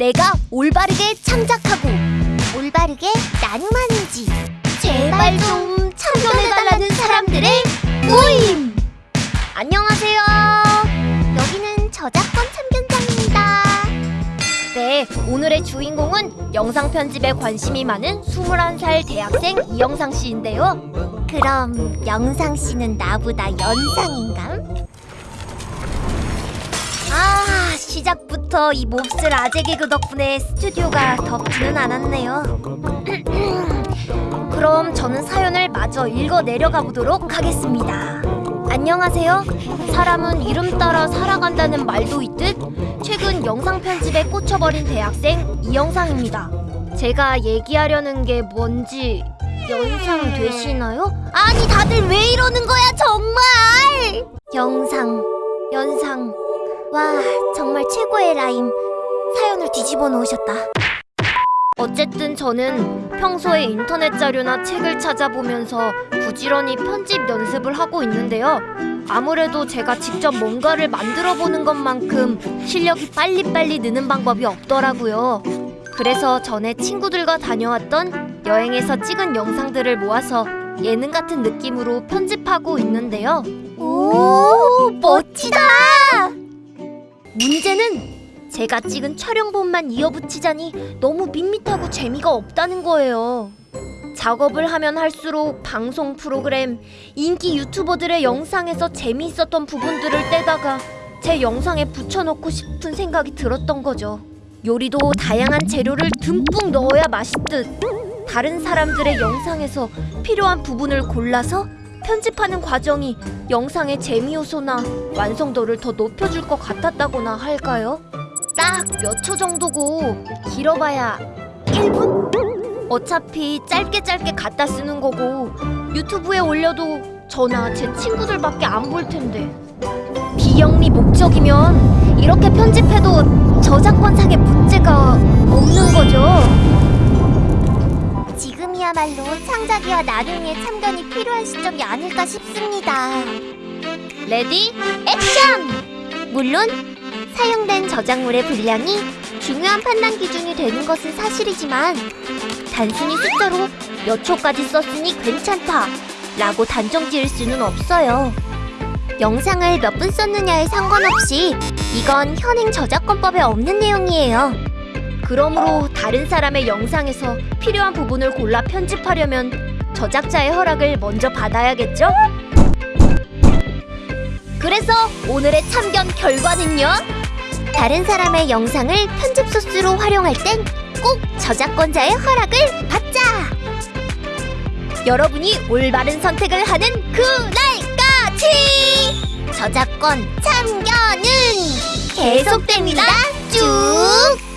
내가 올바르게 창작하고 올바르게 나눔하는 지 제발 좀 참견해달라는 사람들의 모임! 안녕하세요. 여기는 저작권 참견장입니다. 네, 오늘의 주인공은 영상 편집에 관심이 많은 21살 대학생 이영상 씨인데요. 그럼 영상 씨는 나보다 연상인감? 시작부터 이 몹쓸 아재 개그 덕분에 스튜디오가 덥지는 않았네요. 그럼 저는 사연을 마저 읽어 내려가 보도록 하겠습니다. 안녕하세요. 사람은 이름 따라 살아간다는 말도 있듯 최근 영상 편집에 꽂혀버린 대학생 이영상입니다. 제가 얘기하려는 게 뭔지 연상 되시나요? 아니 다들 왜 이러는 거야 정말! 영상, 연상, 와 정말 최고의 라임. 사연을 뒤집어 놓으셨다. 어쨌든 저는 평소에 인터넷 자료나 책을 찾아보면서 부지런히 편집 연습을 하고 있는데요. 아무래도 제가 직접 뭔가를 만들어 보는 것만큼 실력이 빨리빨리 느는 방법이 없더라고요. 그래서 전에 친구들과 다녀왔던 여행에서 찍은 영상들을 모아서 예능 같은 느낌으로 편집하고 있는데요. 오, 멋지다! 문제는 제가 찍은 촬영본만 이어붙이자니 너무 밋밋하고 재미가 없다는 거예요. 작업을 하면 할수록 방송 프로그램, 인기 유튜버들의 영상에서 재미있었던 부분들을 떼다가 제 영상에 붙여넣고 싶은 생각이 들었던 거죠. 요리도 다양한 재료를 듬뿍 넣어야 맛있듯 다른 사람들의 영상에서 필요한 부분을 골라서 편집하는 과정이 영상의 재미 요소나 완성도를 더 높여줄 것 같았다거나 할까요? 딱 몇 초 정도고 길어봐야 1분? 어차피 짧게 짧게 갖다 쓰는 거고 유튜브에 올려도 저나 제 친구들밖에 안 볼 텐데 비영리 목적이면 이렇게 편집해도 저작권상의 문제 지금이야말로 창작이와 나눔의 참견이 필요한 시점이 아닐까 싶습니다 ready action! 물론 사용된 저작물의 분량이 중요한 판단 기준이 되는 것은 사실이지만 단순히 숫자로 몇 초까지 썼으니 괜찮다 라고 단정 지을 수는 없어요. 영상을 몇 분 썼느냐에 상관없이 이건 현행 저작권법에 없는 내용이에요. 그러므로 다른 사람의 영상에서 필요한 부분을 골라 편집하려면 저작자의 허락을 먼저 받아야겠죠? 그래서 오늘의 참견 결과는요? 다른 사람의 영상을 편집 소스로 활용할 땐 꼭 저작권자의 허락을 받자! 여러분이 올바른 선택을 하는 그날까지! 저작권 참견은 계속됩니다! 쭉!